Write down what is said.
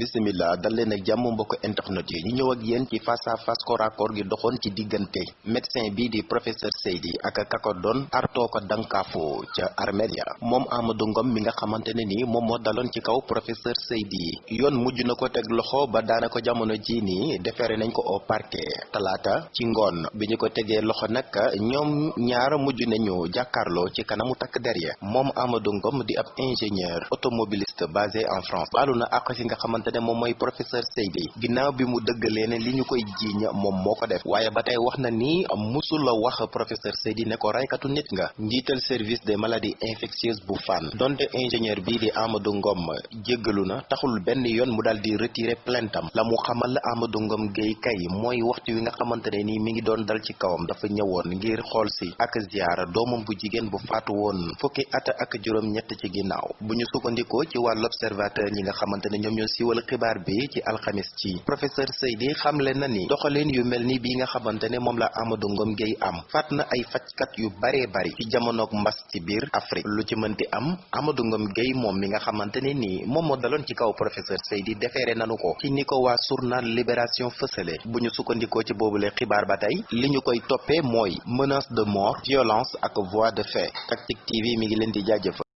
bisimila dal leen ak jàmm mbokk internet yi. Ñu ñëw ak yéen ci face à face à corps gi doxoon ci diggante médecin bii di professeur Seydi ak kako doon artoo ko dankaafu ca Armelia moom Amadou Ngom mi nga xamante ni moom moo daloon ci kaw professeur Seydi. Yoon mujj na ko loxo ba daana ko jamono ji nii defeere nañ ko au parquet. Talaata ci ngoon bi ñu ko tegee loxo nag ñoom ñaar mujj nañu jàkkaarloo ci kanamu takk der ya. Moom Amadou Ngom di ab ingénieur automobiliste basé en France. Baalu na àq ki nga ne moom mooy professeur Seydi ginnaaw bi mu dëggalee ne li ñu koy jiiñ moom moo ko def waaye ba tey wax na ni musul la wax professeur Seydi ne ko raykatu nit nga njiital service des maladies infectieuses bu Fann donte ingénieur bii di Amadou Ngom jéggalu na taxul benn yoon mu daal di retirer plaintam la mu xamal Amadou Ngom Gueye kay mooy waxtu wi nga xamante ne nii mi ngi doon dal ci kawam dafa ñëwoon ngir xool si ak ziyaara doomam bu jigéen bu faatu woon fukki at ak juróom ñett ci ginnaaw bu ñu ci wàll observateur ñi nga xamante ne ñoom ñoo siiwal xibaar bi ci alxamis ci. professeur Seydi xamle na ni doxalin yu mel ni bii nga xamante ne moom la Amadou Ngom Gueye am faat na ay fajkat yu baree bari ci jamonoog mbas ci biir Afrique. lu ci mënti am Amadou Ngom Gueye moom mi nga xamante ne nii moom moo daloon ci kaw professeur Seydi defeere nanu ko ci ni ko waa journal Libération fësale. bu ñu sukkandikoo ci boobule xibaar ba tey li ñu koy toppee mooy menace de mort violence ak voie de fait. Tactic TV mi ngi leen di jaajëfal